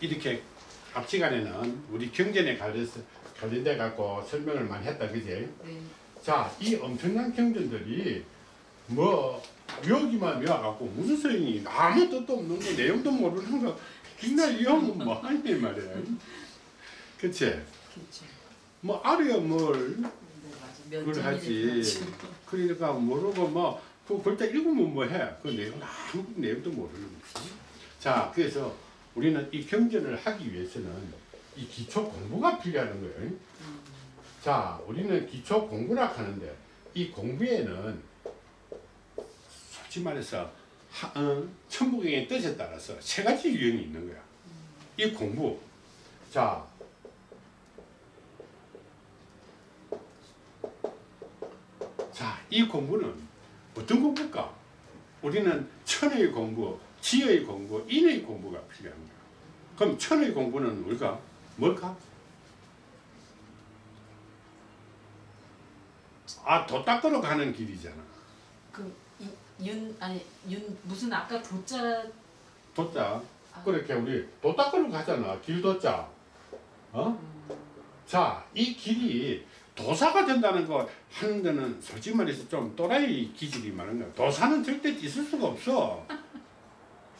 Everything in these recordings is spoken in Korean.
이렇게 앞 시간에는 우리 경전에 관련해서 관련돼 갖고 설명을 많이 했다 그지? 네. 자, 이 엄청난 경전들이 뭐 여기만 외워갖고 무슨 소용이 아무 뜻도 없는 거 내용도 모르는 거 그날 이용은 뭐 하니 말이야. 그치? 그렇죠. 뭐 알아야 뭘 네. 그걸 하지. 면전이지. 그러니까 모르고 뭐, 그 글자 읽으면 뭐 해. 그 내용 아무 내용도 모르는 거지. 자, 그래서 우리는 이 경전을 하기 위해서는 이 기초 공부가 필요한 거예요. 음. 자, 우리는 기초 공부라 하는데 이 공부에는 솔직히 말해서 하, 어, 천부경의 뜻에 따라서 세 가지 유형이 있는 거야. 이 공부. 자, 자, 이 공부는 어떤 공부일까? 우리는 천의 공부, 지의 공부, 인의 공부가 필요한 거야. 그럼 천의 공부는 뭘까? 뭘까? 아, 도 닦으러 가는 길이잖아. 그윤 아니 윤 무슨 아까 도자 도자. 아. 그렇게 우리 도 닦으러 가잖아. 길 도자. 어? 음, 자, 이 길이 도사가 된다는 거 하는 데는 솔직히 말해서 좀 또라이 기질이 많은 거야. 도사는 절대 있을 수가 없어.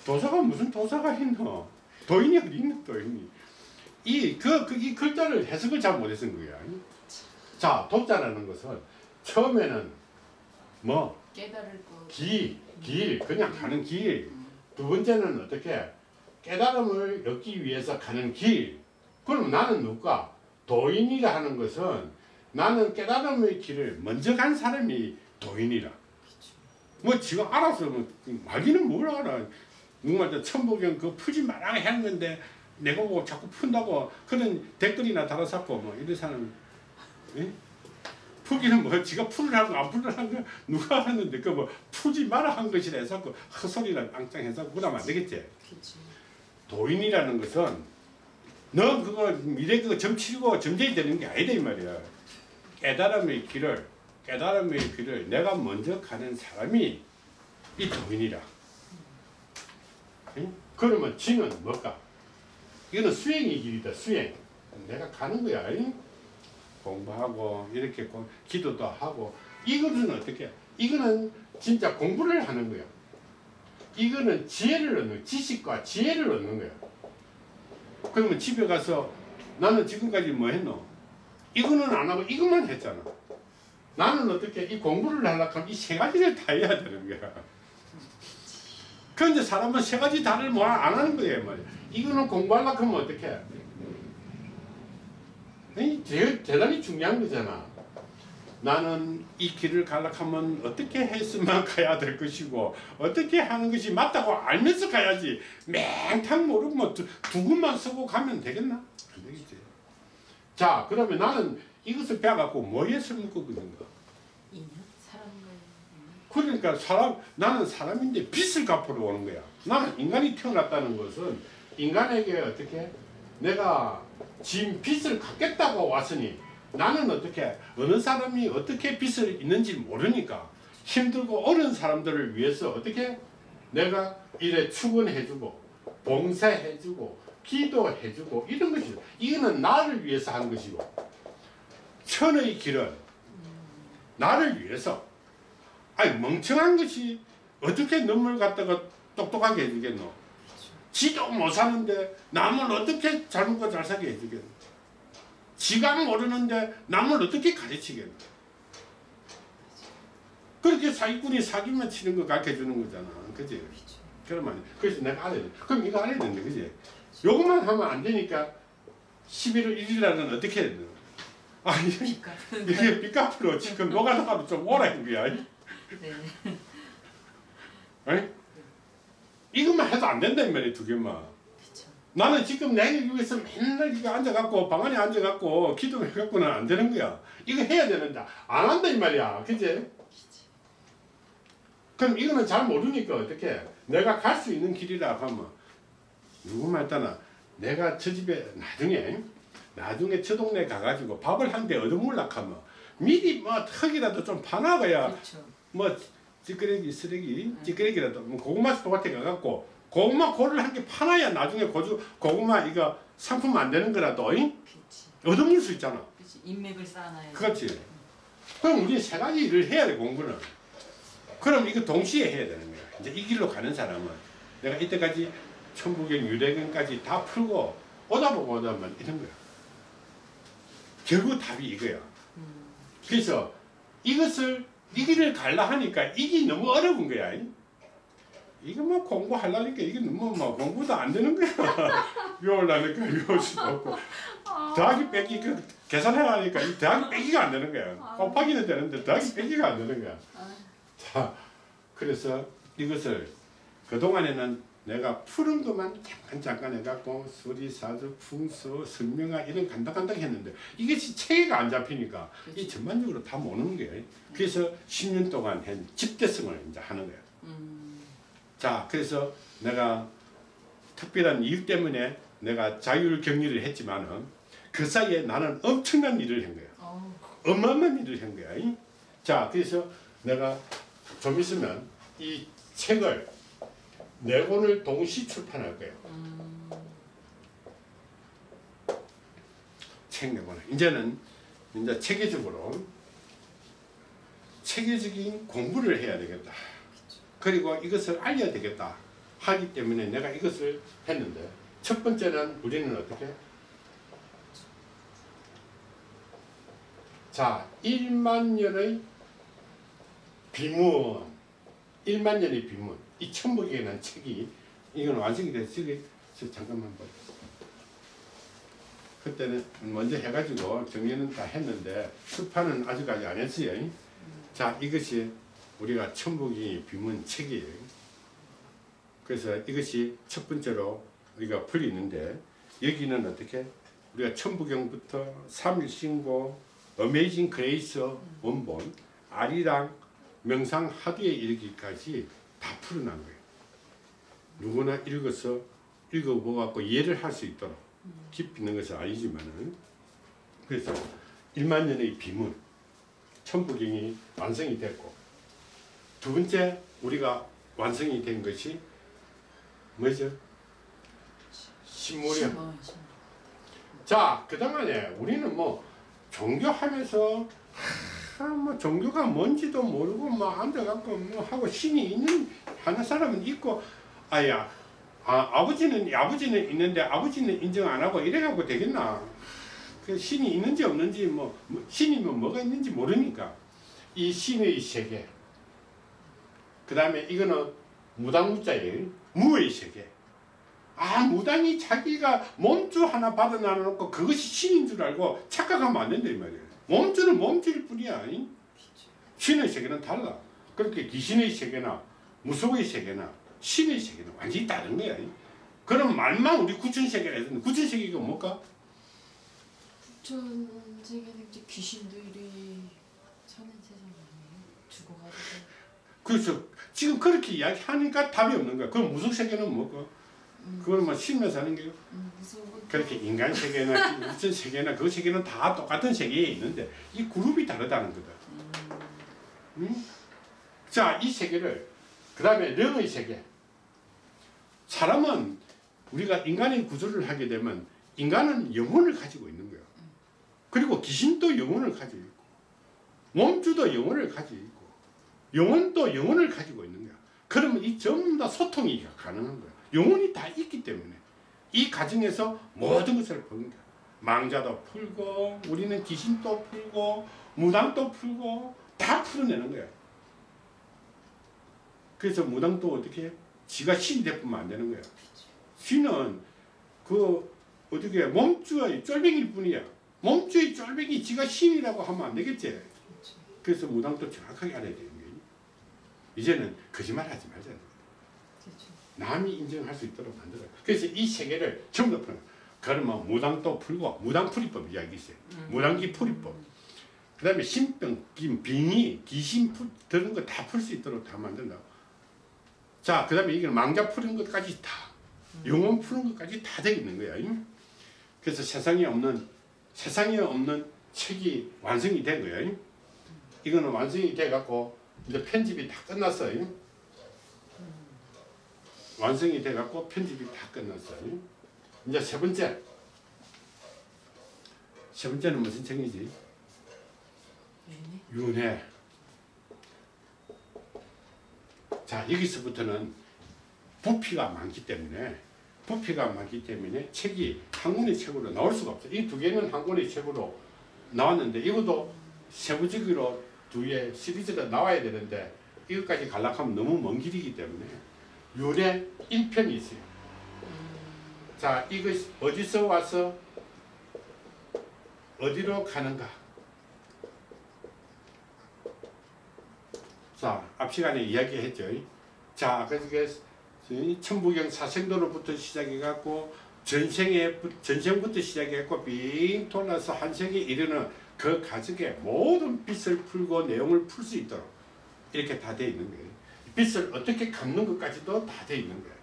도사가 무슨 도사가 있노? 도인이 어디 있노, 도인이. 이, 그, 그, 이 글자를 해석을 잘 못해서 거야. 자, 도자라는 것은 처음에는 뭐, 깨달을 거. 길, 길, 그냥 가는 길. 두 번째는 어떻게? 깨달음을 얻기 위해서 가는 길. 그럼 나는 누가? 도인이라 하는 것은 나는 깨달음의 길을 먼저 간 사람이 도인이라. 뭐 지가 알아서 뭐 말기는 뭘 알아. 저 천복경 그 푸지 마라 하는 건데 내가 보고 자꾸 푼다고 그런 댓글이나 달아잡고 뭐 이런 사람 예? 푸기는 뭐 지가 풀으라고 안 풀으라는 거 누가 하는데 그뭐 푸지 마라 한 것이라 해서 그 헛소리를 앙짱 해서 그러면 안 되겠지. 그렇죠. 도인이라는 것은 너 그거 미래 그거 점 치고 점쟁이 되는 게 아니다 이 말이야. 깨달음의 길을 깨달음의 길을 내가 먼저 가는 사람이 이 도인이라. 응? 그러면 지는 뭘까? 이거는 수행의 길이다 수행. 내가 가는 거야. 응? 공부하고 이렇게 공- 기도도 하고 이거는 어떻게? 이거는 진짜 공부를 하는 거야. 이거는 지혜를 얻는. 지식과 지혜를 얻는 거야. 그러면 집에 가서 나는 지금까지 뭐 했노? 이거는 안 하고 이것만 했잖아. 나는 어떻게 이 공부를 하려고 하면 이 세 가지를 다 해야 되는 거야. 그런데 사람은 세 가지 다를 뭐 안 하는 거예요. 말이야. 이거는 공부하려고 하면? 이 제일 대단히 중요한 거잖아. 나는 이 길을 가려고 하면 어떻게 했으면 가야 될 것이고 어떻게 하는 것이 맞다고 알면서 가야지 맹탕 모르고 뭐 두, 두 군만 쓰고 가면 되겠나? 안 되겠지. 자 그러면 나는 이것을 배워갖고 뭐에 인연 사람과의 그러니까 사람 나는 사람인데 빚을 갚으러 오는 거야. 나는 인간이 태어났다는 것은 인간에게 어떻게 내가 진 빚을 갚겠다고 왔으니 나는 어떻게 어느 사람이 어떻게 빚을 있는지 모르니까 힘들고 어려운 사람들을 위해서 어떻게 내가 이래 축원해주고 봉사해주고 기도해주고 이런 것이 이거는 나를 위해서 한 것이고 천의 길은 나를 위해서 아니 멍청한 것이 어떻게 눈물 갖다가 똑똑하게 해주겠노? 지도 못 사는데 남을 어떻게 잘먹고잘 사게 해주겠노? 지가 모르는데 남을 어떻게 가르치겠노? 그렇게 사기꾼이 사기만 치는 거 가르쳐 주는 거잖아. 그지? 그렇죠. 그러면 그래서 내가 알아야 돼. 그럼 이거 알아야 되는데, 그지? 요것만 하면 안 되니까 11월 1일 날은 어떻게 해야 돼? 아, 이게. 이게 삐까프로 지금 노가다가도 좀 오라는 거야. 네. 에이? 이것만 해도 안 된다 이 말이야 두 개만 그렇죠. 나는 지금 내 위해서 맨날 이거 앉아갖고 방 안에 앉아갖고 기도해갖고는 안 되는 거야 이거 해야 되는데 안 한다 이 말이야 그지? 그럼 이거는 잘 모르니까 어떻게 내가 갈 수 있는 길이라 하면 누구 말따나 내가 저 집에 나중에 나중에 저 동네 가가지고 밥을 한 대 얻어먹으려고 하면 미리 뭐 턱이라도 좀 파놔봐야 그렇죠. 뭐 찌끄레기 쓰레기 찌끄레기라도 뭐 고구마 밭에 가갖고 고구마 고를 한개 파놔야 나중에 고주 고구마 이거 상품 안 되는 거라도 잉? 얻어먹을 수 있잖아. 그렇지. 인맥을 쌓아놔야 그렇지. 그럼 우리 세 가지 일을 해야 돼 공부는. 그럼 이거 동시에 해야 되는 거야. 이제 이 길로 가는 사람은 내가 이때까지 천부경 유래경까지 다 풀고 오다 보고 오다 보면 이런 거야. 결국 답이 이거야. 음. 그래서 이것을 이 길을 갈라 하니까 이게 너무 어려운 거야. 이거 뭐 공부하려니까 이게 너무 뭐 공부도 안 되는 거야. 외우려니까 외울 수도 없고 더하기 빼기 그 계산하려니까 이 더하기 빼기가 안 되는 거야. 곱하기는 되는데 더하기 빼기가 안 되는 거야. 아, 자, 그래서 이것을 그동안에는 내가 푸른 것만 잠깐 잠깐 해갖고 수리사주, 풍수, 설명화 이런 간단간단 했는데 이것이 체계가 안 잡히니까 이 전반적으로 다 모르는 거예요. 그래서 10년 동안 한 집대성을 이제 하는 거예요. 음. 자, 그래서 내가 특별한 이유 때문에 내가 자율 격리를 했지만은 그 사이에 나는 엄청난 일을 한 거야. 어우, 어마어마한 일을 한 거야. 이? 자, 그래서 내가 좀 있으면 이 책을 네 권을 동시 출판할 거예요. 음. 책네 권을. 이제는 이제 체계적으로 체계적인 공부를 해야 되겠다. 그리고 이것을 알려야 되겠다. 하기 때문에 내가 이것을 했는데 첫 번째는 우리는 어떻게? 자, 1만 년의 비문, 1만 년의 비문, 이 천복이라는 책이 이건 완성이 저 잠깐만 봐. 그때는 먼저 해가지고 정리는 다 했는데 출판은 아직까지 안 했어요. 자, 이것이 우리가 천복이 비문 책이에요. 그래서 이것이 첫 번째로 우리가 풀리는데 여기는 어떻게 우리가 천부경부터 삼일신고, Amazing Grace 원본, 아리랑, 명상 화두에 이르기까지 다 풀어논 거예요. 누구나 읽어서 읽어보고 이해를 할 수 있도록 깊이 있는 것은 아니지만은 그래서 1만 년의 비문, 천부경이 완성이 됐고 두 번째 우리가 완성이 된 것이 뭐죠? 신무령. 자, 그동안에 우리는 뭐 종교하면서 하, 뭐 종교가 뭔지도 모르고 뭐 앉아갖고 뭐 하고 신이 있는 하는 사람은 있고 아야 아, 아버지는 아버지는 있는데 아버지는 인정 안 하고 이래갖고 되겠나? 그 신이 있는지 없는지 뭐, 뭐 신이면 뭐가 있는지 모르니까. 이 신의 세계. 그 다음에 이거는 무당무자예요. 무의 세계. 아 무당이 자기가 몸주 하나 받아 놔놓고 그것이 신인 줄 알고 착각하면 안 된다 이 말이에요 몸주는 몸주일 뿐이야 이? 신의 세계는 달라 그렇게 귀신의 세계나 무속의 세계나 신의 세계는 완전히 다른 거야 이? 그럼 말만 우리 구천 세계라 했는데 구천 세계가 뭘까? 전 세계는 이제 귀신들이 사는 세상 아니에요? 죽어가지고. 그래서 지금 그렇게 이야기하니까 답이 없는 거야 그럼 무속 세계는 뭘까? 그건 뭐 신면 사는 게요 음, 그렇게 인간 세계나 무슨 세계나 그 세계는 다 똑같은 세계에 있는데 이 그룹이 다르다는 거다. 음? 자, 이 세계를 그 다음에 령의 세계. 사람은 우리가 인간의 구조를 하게 되면 인간은 영혼을 가지고 있는 거야. 그리고 귀신도 영혼을 가지고 있고 몸주도 영혼을 가지고 있고 영혼도 영혼을 가지고 있는 거야. 그러면 이 전부 다 소통이 가능한 거야. 영혼이 다 있기 때문에 이 과정에서 모든 것을 푸는 거야. 망자도 풀고 우리는 귀신도 풀고 무당도 풀고 다 풀어내는 거야. 그래서 무당도 어떻게 해? 지가 신이 되뿐만 안 되는 거야. 신은 그 어떻게 몸주의 쫄병일 뿐이야. 몸주의 쫄병이 지가 신이라고 하면 안 되겠지. 그래서 무당도 정확하게 알아야 되는 거야. 이제는 거짓말 하지 말자. 남이 인정할 수 있도록 만들어. 그래서 이 세계를 전부 다 거야. 그러면 무당도 풀고 무당풀이법 이야기 있어요. 무당기 풀이법. 그 다음에 신병, 김, 빙의, 귀신 풀, 드는 거 다 풀 수 있도록 다 만든다고. 자, 그 다음에 이게 망자 푸는 것까지 다, 영혼 푸는 것까지 다 되어 있는 거야. 잉? 그래서 세상에 없는, 세상에 없는 책이 완성이 된 거야. 잉? 이거는 완성이 돼갖고, 이제 편집이 다 끝났어요. 완성이 돼갖고 편집이 다 끝났어요. 이제 세 번째. 세 번째는 무슨 책이지? 윤회. 자 여기서부터는 부피가 많기 때문에 부피가 많기 때문에 책이 한 권의 책으로 나올 수가 없어요. 이 두 개는 한 권의 책으로 나왔는데 이것도 세부적으로 두 개 시리즈가 나와야 되는데 이것까지 갈락하면 너무 먼 길이기 때문에 윤회 1편이 있어요. 자 이것이 어디서 와서 어디로 가는가 자, 앞 시간에 이야기했죠. 자, 그래서 이 천부경 사생도로부터 시작해갖고 전생에 전생부터 시작해갖고 빙 돌아서 한생에 이르는 그 가족의 모든 빚을 풀고 내용을 풀 수 있도록 이렇게 다 돼 있는 거예요. 빚을 어떻게 갚는 것까지도 다 돼 있는 거예요.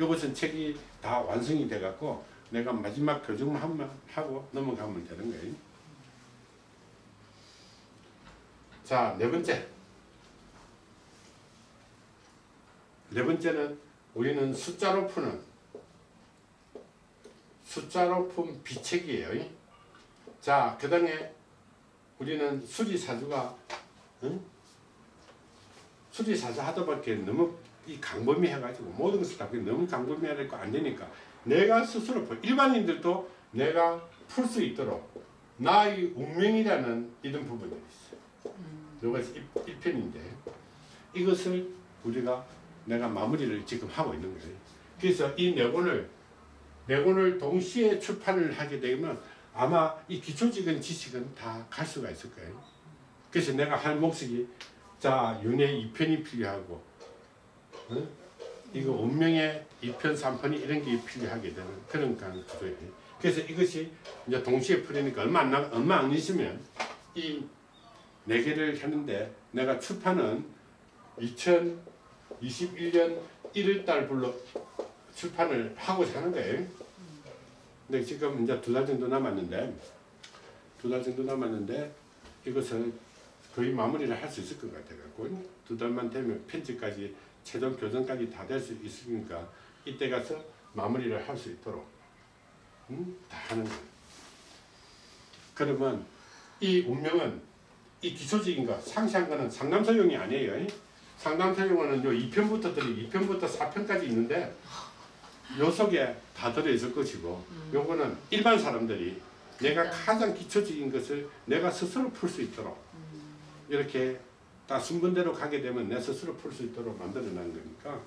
이것은 책이 다 완성이 돼 갖고 내가 마지막 교정만 하면 하고 넘어가면 되는 거예요. 자, 네 번째. 네 번째는 우리는 숫자로 푸는 숫자로 푼 비책이에요. 자, 그 다음에 우리는 수리사주가 응? 수리사주 하다 보니까 너무 이 광범위 해가지고 모든 것을 다 너무 광범위하니까 안 되니까 내가 스스로 풀- 일반인들도 내가 풀 수 있도록 나의 운명이라는 이런 부분들이 있어요. 이것이 1편인데 이것을 우리가 내가 마무리를 지금 하고 있는 거예요. 그래서 이 네 권을 네 권을 동시에 출판을 하게 되면 아마 이 기초적인 지식은 다 갈 수가 있을 거예요. 그래서 내가 할 목적이 자 윤회 2편이 필요하고 응? 이거 운명의 2편 3편이 이런 게 필요하게 되는 그런 구조예요. 그래서 이것이 이제 동시에 풀리니까 얼마 안 나, 얼마 안 있으면 이 네 개를 하는데 내가 출판은 2021년 1월 달불로 출판을 하고자 하는 거예요. 근데 지금 이제 두 달 정도 남았는데 두 달 정도 남았는데 이것을 거의 마무리를 할 수 있을 것 같아갖고 두 달만 되면 편집까지 최종 교정까지 다 될 수 있으니까 이때 가서 마무리를 할 수 있도록 음? 다 하는 거예요. 그러면 이 운명은 이 기초적인 거 상세한 거는 상담소용이 아니에요. 상담소용은 요 2편부터 들이 2편부터 4편까지 있는데 요 속에 다 들어있을 것이고 요거는 일반 사람들이 내가 가장 기초적인 것을 내가 스스로 풀 수 있도록 이렇게 다 순번대로 가게 되면 내 스스로 풀 수 있도록 만들어 놓은 거니까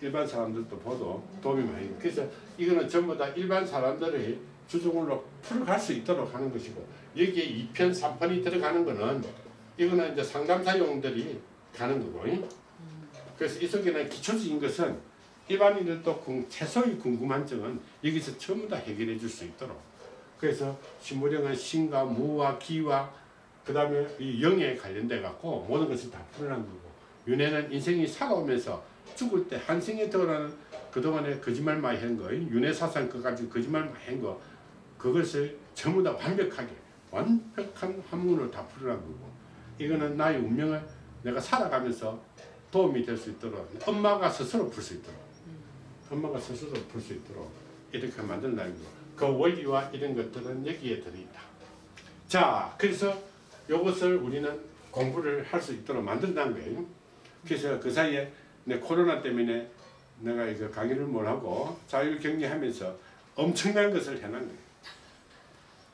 일반 사람들도 보도 도움이 많이 돼요. 그래서 이거는 전부 다 일반 사람들의 주종으로 풀어갈 수 있도록 하는 것이고 여기에 2편, 3편이 들어가는 거는 이거는 이제 상담사용들이 가는 거고 그래서 이 속에는 기초적인 것은 일반인들도 궁- 최소의 궁금한 점은 여기서 전부 다 해결해 줄 수 있도록 그래서 신무령은 신과 무와 기와 그 다음에 이 영에 관련돼 갖고 모든 것을 다 풀어난 거고 윤회는 인생이 살아오면서 죽을 때 한생에 들어가는 그동안에 거짓말 많이 한 거, 윤회 사상 가지고 거짓말 많이 한 거, 그것을 전부 다 완벽하게 완벽한 한문으로 다 풀어난 거고 이거는 나의 운명을 내가 살아가면서 도움이 될 수 있도록 엄마가 스스로 풀 수 있도록 엄마가 스스로 풀 수 있도록 이렇게 만든다는 거. 그 원리와 이런 것들은 여기에 들어있다. 자, 그래서 이것을 우리는 공부를 할 수 있도록 만든다는 거예요. 그래서 그 사이에 내 코로나 때문에 내가 이거 강의를 못 하고 자율 격리하면서 엄청난 것을 해난 거예요.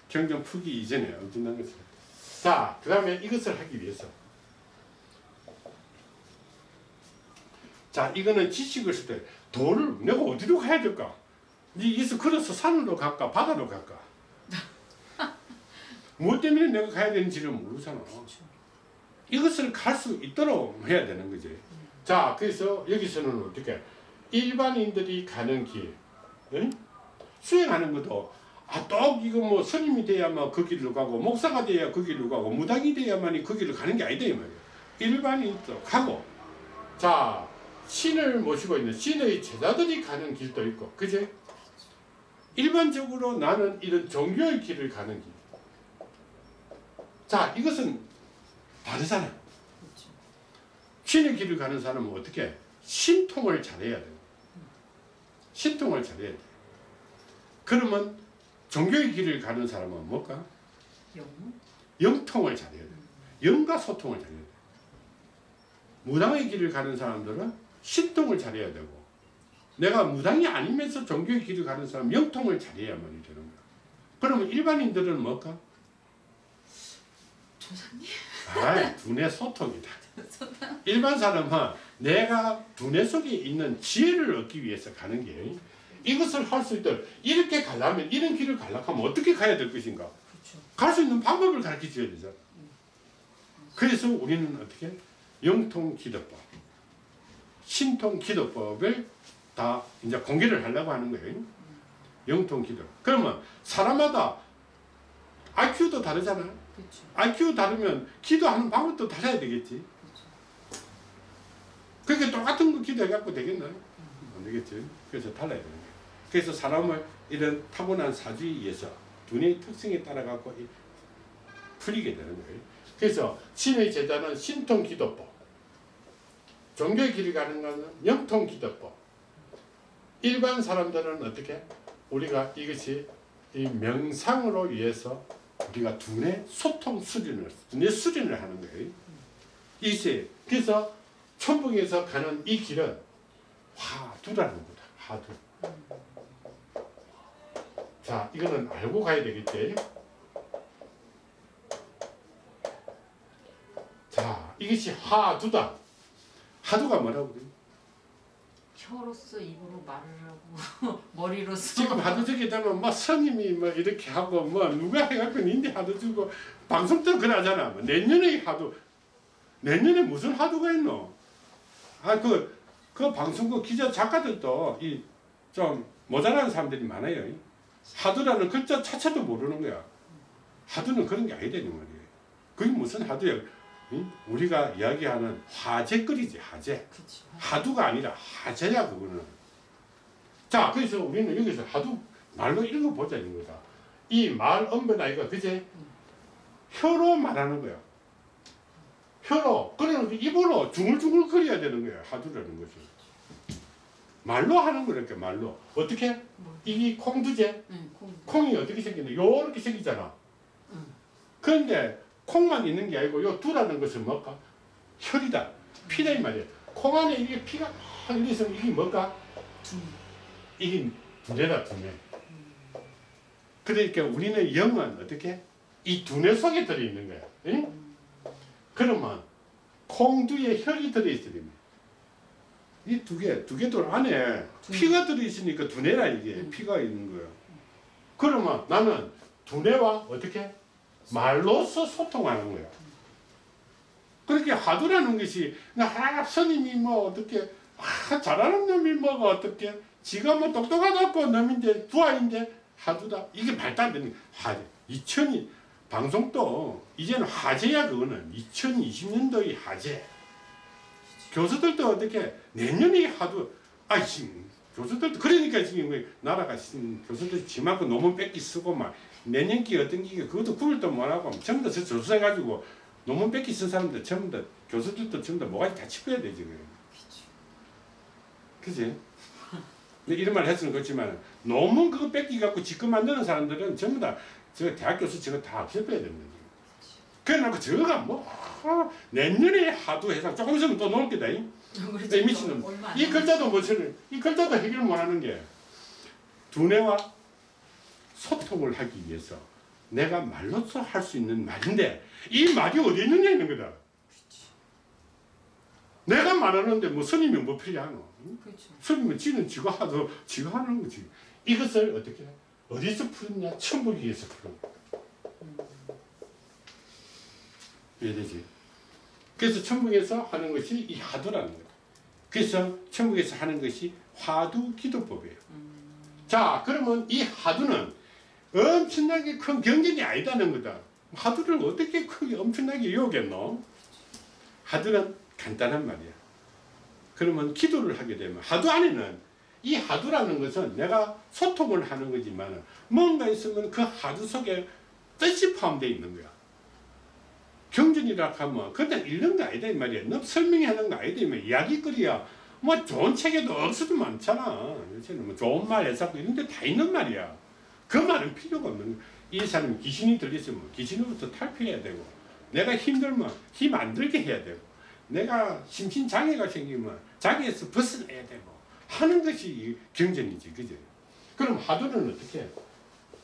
경정 풀기 이전에 엄청난 것을. 자, 그 다음에 이것을 하기 위해서. 자, 이거는 지식을 쓸 때 돈을 내가 어디로 가야 될까? 니 이서 걸어서 산으로 갈까 바다로 갈까? 무엇 때문에 내가 가야 되는지를 모르잖아. 이것을 갈 수 있도록 해야 되는 거지. 자, 그래서 여기서는 어떻게 일반인들이 가는 길, 응? 수행하는 것도 아, 또 이거 뭐 스님이 돼야만 그 길로 가고 목사가 돼야 그 길로 가고 무당이 돼야만이 그 길로 가는 게 아니다 이 말이야. 일반인도 가고 자 신을 모시고 있는 신의 제자들이 가는 길도 있고 그제 일반적으로 나는 이런 종교의 길을 가는 길. 자 이것은 다르잖아. 그렇죠. 신의 길을 가는 사람은 어떻게 신통을 잘해야 돼. 신통을 잘해야 돼. 그러면 종교의 길을 가는 사람은 뭘까? 영. 영통을 잘해야 돼. 영과 소통을 잘해야 돼. 무당의 길을 가는 사람들은 신통을 잘해야 되고 내가 무당이 아니면서 종교의 길을 가는 사람 영통을 잘해야만이 되는 거야. 그러면 일반인들은 뭘까? 조상님. 아, 두뇌 소통이다. 일반 사람은 내가 두뇌 속에 있는 지혜를 얻기 위해서 가는 게 이것을 할 수 있도록 이렇게 가려면 이런 길을 가려면 어떻게 가야 될 것인가? 그렇죠. 갈수 있는 방법을 가르쳐 줘야 되잖아. 그래서 우리는 어떻게 영통 기도법, 신통 기도법을 다 이제 공개를 하려고 하는 거예요. 영통 기도. 그러면 사람마다 IQ도 다르잖아. 그렇죠. IQ 다르면 기도하는 방법도 달라야 되겠지. 그렇게 똑같은 거 기도해갖고 되겠나? 안 되겠지. 그래서 달라야 되는 거예요. 그래서 사람을 이런 타고난 사주에 의해서 두뇌의 특성에 따라갖고 이- 풀리게 되는 거예요. 그래서 신의 제자는 신통 기도법, 종교의 길을 가는 것은 영통 기도법. 일반 사람들은 어떻게? 우리가 이것이 이 명상으로 위해서 우리가 두뇌 소통 수련을, 두뇌 수련을 하는 거예요. 이세. 그래서 천북에서 가는 이 길은 화두라는 거다. 화두. 자, 이거는 알고 가야 되겠지. 자, 이것이 화두다. 화두가 뭐라고 그래요? 혀로서 입으로 말을 하고 머리로서 지금 하도 저기 되면 뭐 스님이 뭐 이렇게 하고 뭐 누가 해갖고 인데 하도 주고 방송 때 그러잖아. 뭐 내년에 하도 내년에 무슨 하도가 있노? 아그 그 방송국 기자 작가들도 이 좀 모자라는 사람들이 많아요. 하도라는 글자 자체도 모르는 거야. 하도는 그런 게 아니다는 말이에요. 그게 무슨 하도야? 응? 우리가 이야기하는 화제거리지 화제. 그렇죠. 하두가 아니라 하재야 그거는. 자 그래서 우리는 여기서 하두 말로 읽어보자 이런 거다. 이말 언변 아이가 그제 혀로 말하는 거야. 혀로 그러는 그 입으로 중얼중얼 거려야 되는 거야 하두라는 것이. 말로 하는 거니까 말로 어떻게 뭐. 이게 콩두제 응, 콩. 콩이 어떻게 생기냐 요렇게 생기잖아. 응. 그런데 콩만 있는 게 아니고 요 두라는 것은 뭘까? 혈이다. 피다 이 말이야. 콩 안에 이게 피가 막 이래 있으면 이게 뭘까? 두. 이게 두뇌다 두뇌. 그러니까 우리는 영은 어떻게? 이 두뇌 속에 들어있는 거야. 응? 그러면 콩두에 혈이 됩니다. 이두 개, 두 개 돌 안에. 피가 들어있으니까 두뇌라 이게 음. 피가 있는 거야. 그러면 나는 두뇌와 어떻게? 말로서 소통하는 거야. 그렇게 하두라는 것이 아 스님이 뭐 어떻게 아 잘하는 놈이 뭐가 어떻게 지가 뭐 똑똑하다고 놈인데 부하인데 하두다. 이게 말도 안 되는 화제. 2000이 방송도 이제는 화제야 그거는. 2020년도의 화제. 교수들도 어떻게 내년에 하두. 아이씨 교수들도 그러니까 지금 왜 나라가 지금 교수들 지만큼 논문 뺏기 쓰고 막 내년기 어떤 기가 그것도 구별도 못하고 전부 다저 조사해가지고 논문 뺏기 쓴 사람들 전부 다 교수들도 전부 다 뭐가 다 짚어야 돼 지금. 그지? 근데 이런 말 했으면 그렇지만 논문 그거 뺏기 갖고 지금 만드는 사람들은 전부 다 저 대학 교수 저거 다 짚어야 됩니다 그래놓고 저거가 뭐 아, 내년에 하도 해상 조금 있으면 또 나올 게다 이. 미친놈. 이. 글자도 뭐처럼 이 글자도 해결 못하는 게 두뇌와 소통을 하기 위해서 내가 말로서 할수 있는 말인데 이 말이 어디 있느냐 있는 거다. 내가 말하는데 뭐 스님이 뭐 필요하노? 응? 그렇죠. 스님은 지는 지가 하도 지가 하는 거지. 이것을 어떻게 해? 어디서 풀었냐? 천부기에서 풀은 거야. 이해되지? 그래서 천국에서 하는 것이 이 하두라는 거다. 그래서 천국에서 하는 것이 화두 기도법이에요. 자, 그러면 이 하두는 엄청나게 큰 경전이 아니다는 거다. 하두를 어떻게 크게 엄청나게 요겠노? 하두는 간단한 말이야. 그러면 기도를 하게 되면 하두 안에는 이 하두라는 것은 내가 소통을 하는 거지만 뭔가 있으면 그 하두 속에 뜻이 포함되어 있는 거야. 경전이라 하면 그냥 읽는 거 아니다 이 말이야. 너 설명하는 거 아니다 이 말 이야. 이야기거리야. 뭐 좋은 책에도 억수도 많잖아. 요새는 뭐 좋은 말 해석고 이런 데 다 있는 말이야. 그 말은 필요가 없는 거야. 이 사람 귀신이 들렸으면 귀신으로부터 탈피해야 되고 내가 힘들면 힘 안 들게 해야 되고 내가 심신장애가 생기면 자기에서 벗어나야 되고 하는 것이 이 경전이지 그죠? 그럼 하두는 어떻게 해?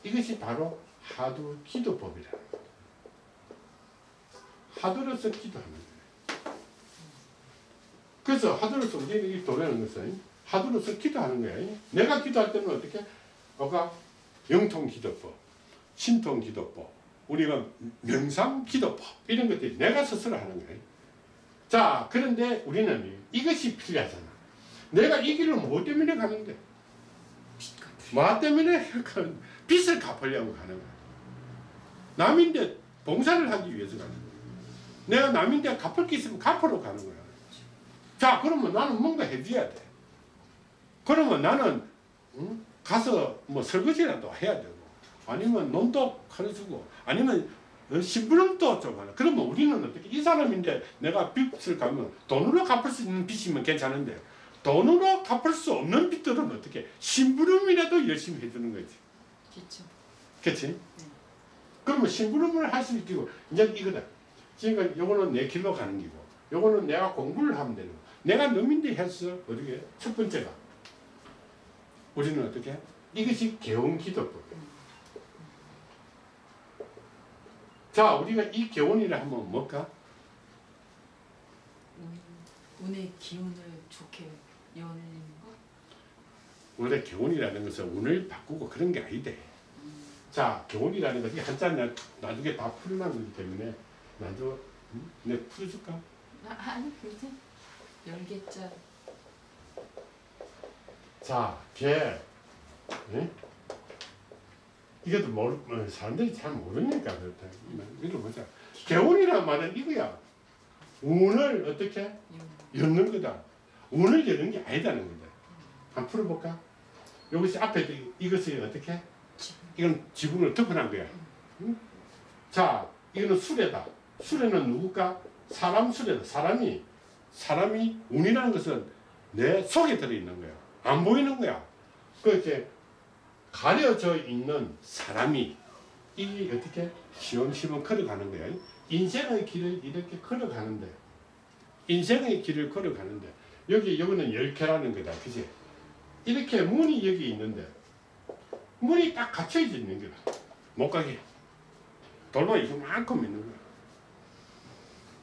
이것이 바로 하두 기도법이라 하두로서 기도하는 거예요. 그래서 하두로서 우리는 이 도라는 것은 하두로서 기도하는 거야. 내가 기도할 때는 어떻게? 뭐가 영통 기도법, 신통 기도법, 우리가 명상 기도법 이런 것들이 내가 스스로 하는 거예요. 자, 그런데 우리는 이것이 필요하잖아. 내가 이 길을 뭐 때문에 가는데? 뭐 때문에 빚을 갚으려고 가는 거야. 남인데 봉사를 하기 위해서 가는 거야. 내가 남인데 갚을 게 있으면 갚으러 가는 거야. 자, 그러면 나는 뭔가 해줘야 돼. 그러면 나는 응? 가서 뭐 설거지라도 해야 되고, 아니면 논도 가르치고, 아니면 어, 심부름도 좀 하나. 그러면 우리는 어떻게 이 사람인데 내가 빚을 갚으면 돈으로 갚을 수 있는 빚이면 괜찮은데 돈으로 갚을 수 없는 빚들은 어떻게 심부름이라도 열심히 해주는 거지. 그렇죠. 그치? 그러면 심부름을 할 수 있고 이제 이거다. 지금 요거는 내 길로 가는 기고 요거는 내가 공부를 하면 되는 거. 내가 넘인데 했어. 어떻게? 첫 번째가 우리는 어떻게? 이것이 개운 기도법이야. 자, 우리가 이 개운이를 한번 뭘까? 운, 운의 기운을 좋게 여는 거. 원래 개운이라는 것은 운을 바꾸고 그런 게 아니대. 자, 개운이라는 것이 한자 나, 나중에 다 풀어난 거기 때문에 나도 음? 내가 풀어줄까? 아, 아니 근데 열개짜 자, 개. 예? 이것도 모르, 어, 사람들이 잘 모르니까 그렇다. 개운이란 말은 이거야. 운을 어떻게 엮는 거다. 운을 여는 게 아니다는 거다. 한번 풀어볼까? 이것이 앞에 이- 이것이 어떻게? 이건 지붕을 덮어놓은 거야. 응? 자, 이거는 수레다. 수레는 누굴까? 사람 수레다. 사람이 사람이 운이라는 것은 내 속에 들어있는 거야. 안 보이는 거야. 그 이렇게 가려져 있는 사람이 이 어떻게 시험시험 걸어가는 거야. 인생의 길을 이렇게 걸어가는데 인생의 길을 걸어가는데 여기 여기는 열개라는 거다. 그지? 이렇게 문이 여기 있는데 문이 딱 갇혀져 있는 거다. 못 가게. 돌만 이만큼 있는 거야.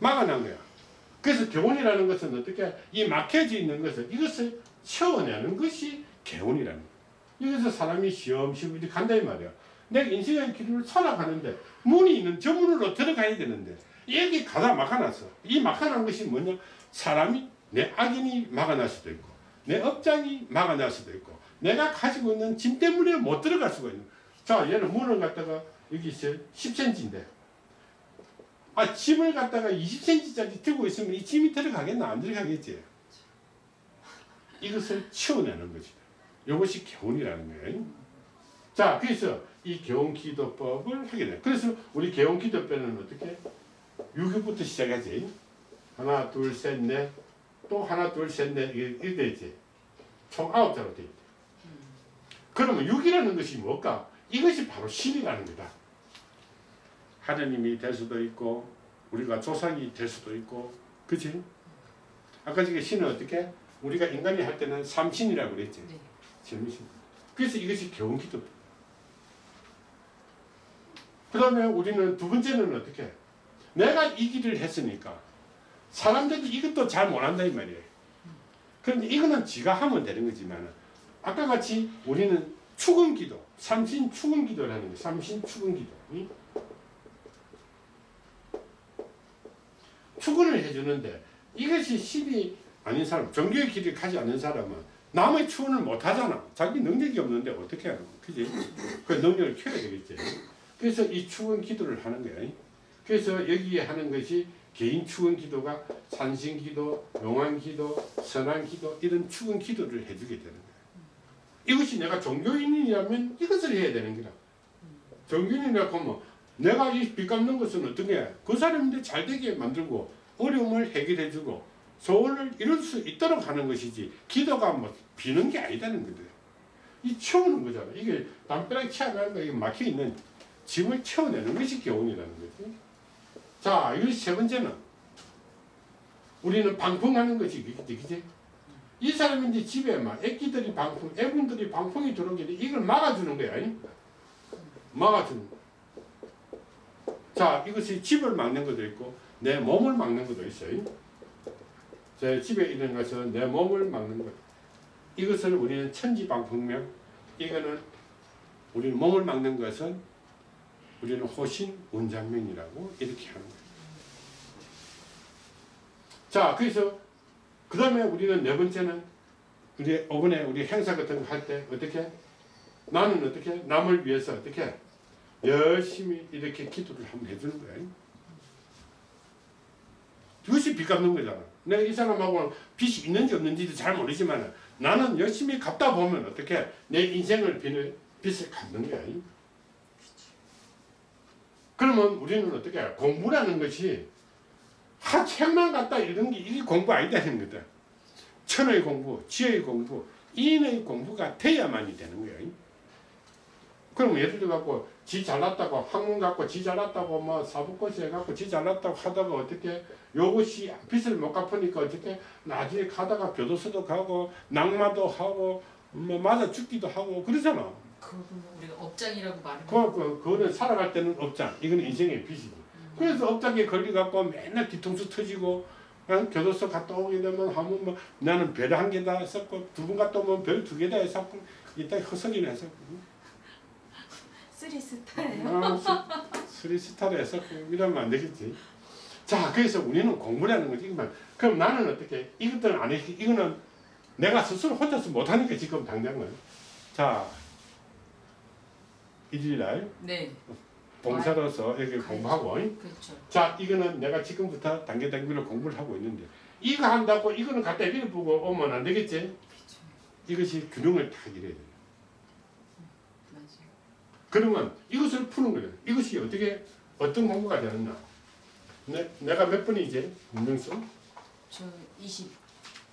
막아놓은 거야. 그래서 교훈이라는 것은 어떻게 이 막혀져 있는 것을 이것을 채워내는 것이 개운이라는 거야. 여기서 사람이 시험시험 이렇게 간다 이 말이야. 내가 인생의 길을 살아가는데 문이 있는 저 문으로 들어가야 되는데 여기 가다 막아놨어. 이 막아놓은 것이 뭐냐? 사람이 내 악인이 막아날 수도 있고 내 업장이 막아날 수도 있고 내가 가지고 있는 짐 때문에 못 들어갈 수가 있는. 자 얘는 문을 갖다가 여기 있어 10cm인데 아 짐을 갖다가 20cm짜리 들고 있으면 이 짐이 들어가겠나 안 들어가겠지 이것을 치워내는 것이다. 이것이 개운이라는 거예요. 자 그래서 이 개운 기도법을 하게 돼 그래서 우리 개운 기도법은 어떻게? 6위부터 시작하지. 하나 둘 셋 넷 또 하나 둘 셋 넷. 이렇게 되지. 총 아홉 자로 돼 있대 그러면 6이라는 것이 뭘까? 이것이 바로 신이라는 거다. 하나님이 될 수도 있고 우리가 조상이 될 수도 있고 그치? 아까 저게 신은 어떻게? 우리가 인간이 할 때는 삼신이라고 그랬지 네. 재미신 그래서 이것이 교훈기도 그 다음에 우리는 두 번째는 어떻게? 내가 이 길을 했으니까 사람들이 이것도 잘 못한다 이 말이에요 그런데 이거는 지가 하면 되는 거지만 아까 같이 우리는 축은 기도 삼신 축은 기도라는 거예요 삼신 축은 기도 응? 축원을 해주는데 이것이 신이 아닌 사람, 종교의 길을 가지 않는 사람은 남의 축원을 못 하잖아. 자기 능력이 없는데 어떻게 하는? 그지? 그 능력을 키워야 되겠지. 그래서 이 축원 기도를 하는 거야. 그래서 여기에 하는 것이 개인 축원 기도가 산신 기도, 용한 기도, 선한 기도 이런 축원 기도를 해주게 되는 거야. 이것이 내가 종교인이라면 이것을 해야 되는 거야. 종교인이라고 하면 내가 이 빚 갚는 것은 어떤 게그 사람인데 잘 되게 만들고 어려움을 해결해주고 소원을 이룰 수 있도록 하는 것이지 기도가 뭐 비는 게 아니다는 거죠. 이 채우는 거잖아. 이게 담벼락에 채워가는 거 이게 막혀 있는 짐을 채워내는 것이 교훈이라는 거지. 자, 이것이 세 번째는 우리는 방풍하는 것이 그지? 이 사람이 이제 집에 막 애기들이 방풍, 애분들이 방풍이 들어오게 돼. 이걸 막아주는 거야. 이? 막아주는 거. 자, 이것이 집을 막는 것도 있고 내 몸을 막는 것도 있어요. 제 집에 있는 것은 내 몸을 막는 것. 이것을 우리는 천지방풍명. 이거는 우리는 몸을 막는 것은 우리는 호신 원장명이라고 이렇게 하는 거예요. 자, 그래서 그 다음에 우리는 네 번째는 우리 이번에 우리 행사 같은 거 할 때 어떻게 나는 어떻게 남을 위해서 어떻게 열심히 이렇게 기도를 한번 해주는 거야. 그것이 빚 갚는 거잖아. 내가 이 사람하고 빚이 있는지 없는지도 잘 모르지만 나는 열심히 갚다 보면 어떻게 내 인생을 빚을, 빚을 갚는 거야. 그러면 우리는 어떻게 해? 공부라는 것이 하 책만 갖다 읽는 게 이게 공부 아니다는 거다. 천의 공부, 지혜의 공부, 인의 공부가 돼야만이 되는 거예요. 그럼 예를 들어 갖고 지 잘났다고 학문 갖고 지 잘났다고 뭐 사법고시 해갖고 지 잘났다고 하다가 어떻게 요것이 빚을 못 갚으니까 어떻게 나중에 가다가 교도소도 가고 낙마도 하고 뭐 맞아 죽기도 하고 그러잖아. 우리가 업장이라고 말을 그, 그, 그거는 살아갈 때는 업장. 이거는 인생의 빚이지. 그래서 업장에 걸려갖고 맨날 뒤통수 터지고 어? 교도소 갔다 오게 되면 하면 뭐 나는 별 한 개다 했었고 두 번 갔다 오면 별 두 개다 했었고 이따 헛소리나 했었고 three star예요. 아, 스- three star를 했었고 이러면 안 되겠지. 자 그래서 우리는 공부라는 거지. 그럼 나는 어떻게 이것들은 안 해. 이거는 내가 스스로 혼자서 못하니까 지금 당장은. 자 일일날 네, 봉사로서 이렇게 가야지. 공부하고 그렇죠. 자 이거는 내가 지금부터 단계 단계로 공부를 하고 있는데 이거 한다고 이거는 갖다 이리 보고 오면 안 되겠지 그렇죠. 이것이 균형을 딱 이래야 돼. 그러면 이것을 푸는 거예요. 이것이 어떻게 어떤 공부가 되느냐 내, 내가 몇 번이지 문명수? 저 20,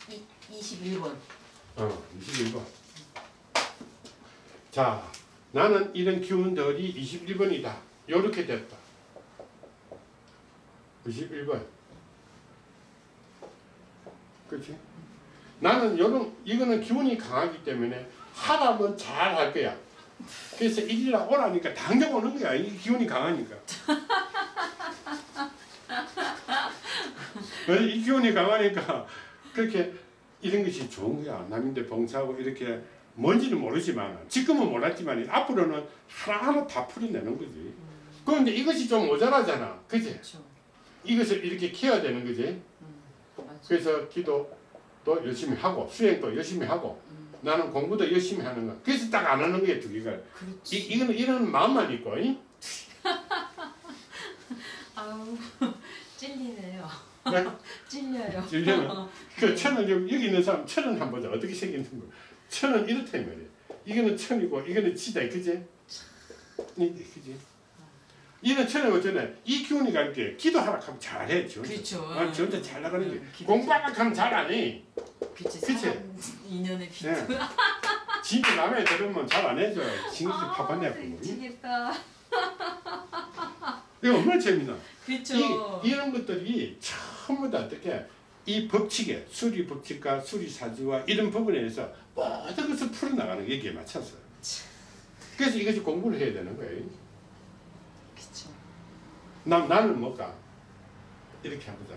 이, 21번. 어 21번. 자 나는 이런 기운들이 21번이다. 요렇게 됐다. 21번. 그렇지 나는 요런 이거는 기운이 강하기 때문에 하라면 잘 할 거야 그래서 일이라 오라니까 당장 오는 거야 이 기운이 강하니까 왜? 이 기운이 강하니까 그렇게 이런 것이 좋은 거야 남인데 봉사하고 이렇게 뭔지는 모르지만 지금은 몰랐지만 앞으로는 하나하나 다 풀어내는 거지 그런데 이것이 좀 모자라잖아 그지? 그렇죠. 이것을 이렇게 키워야 되는 거지 음. 그래서 기도도 열심히 하고 수행도 열심히 하고 음, 나는 공부도 열심히 하는 거 그래서 딱 안 하는 거야 두 개가 그렇지. 이, 이거는 이런 마음만 있고 이? 아우 찔리네요. 네? 찔려요. 찔려요? 그 천은 여기 여기 있는 사람 천은 한번 보자 어떻게 생기는 거 천은 이렇다 이 말이야 이거는 천이고 이거는 지다 그지? 이 그지? 이는 천은 어쩌네 이 기운이 갈때 기도하라 하면 잘해 지 혼자 그렇죠. 아, 지 혼자 잘 나가는 게 음, 기도 공부하라 하면 잘안 해. 그치. 인연의 빛. 네. 집에 남의 들으면 잘 안 해줘. 징그럽게 아, 고 미치겠다. 이거 얼마나 재미나. 그렇죠. 이, 이런 것들이 전부 다 어떻게 이 법칙에 수리 법칙과 수리 사주와 이런 부분에 의해서 모든 것을 풀어나가는 게 여기에 맞춰서. 그래서 이것이 공부를 해야 되는 거예요. 나, 나는 뭘까? 이렇게 해보자.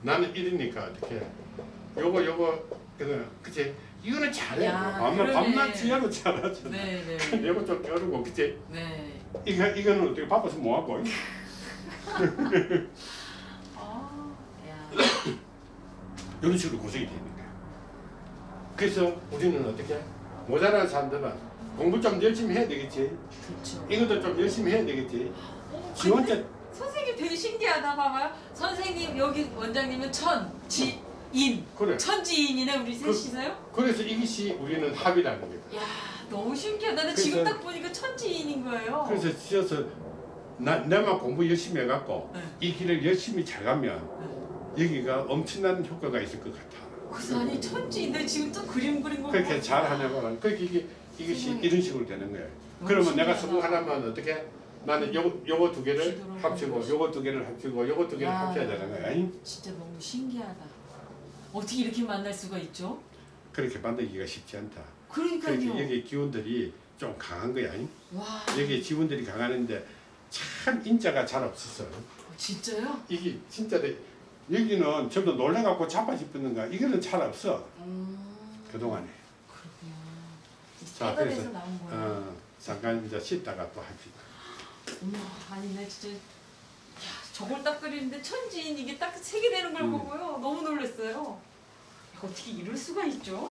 나는 이러니까 어떻게 요거 요거 그치? 이거는 잘해. 야, 밤낮 지하로 잘하잖아. 네, 네. 요거 좀 껴르고 그치? 네. 이거 이거는 어떻게 바빠서 뭐 하고? 아, 야. 이런 식으로 고생이 되는 거야. 그래서 우리는 어떻게 모자란 사람들은 공부 좀 열심히 해야 되겠지. 그렇죠. 이것도 좀 열심히 해야 되겠지. 어, 지 혼자 되게 신기하다 봐봐요. 선생님 여기 원장님은 천, 지, 인. 그래. 천지인이네 우리 그- 셋이서요? 그 래서 이것이 우리는 합이라는 거야. 야 너무 신기하다. 나 그래서- 지금 딱 보니까 천지인인 거예요. 그래서 지어서 나 내만 공부 열심히 해갖고 네. 이 길을 열심히 잘 가면 여기가 엄청난 효과가 있을 것 같아. 그래서 아니 천지인데 지금 또 그림 그린 거 그렇게 잘 하냐고 그러니까 이게 이것이. 이런 식으로 되는 거예요. 그러면 내가 신기하다. 성공하려면 어떻게? 나는 요 요거 두 개를 합치고 요거 두 개를 합치고 요거 두 개를 야. 합쳐야 되는 거야. 아니? 진짜 너무 신기하다. 어떻게 이렇게 만날 수가 있죠? 그렇게 만들기가 쉽지 않다. 그러니까요. 여기 기운들이 좀 강한 거야. 와 여기 지분들이 강하는데 참 인자가 잘 없었어. 어, 진짜요? 이게 진짜 내- 여기는 전부 놀래갖고 자빠집는가 이거는 잘 없어 음 그동안에. 그렇구나. 자, 그래서, 나온 거예요. 어, 잠깐 이제 쉬다가 또 합시다. 어머 아니 나 진짜 야 저걸 딱 그리는데 천지인 이게 딱 세 개 되는 걸 음. 보고요 너무 놀랐어요. 어떻게 이럴 수가 있죠?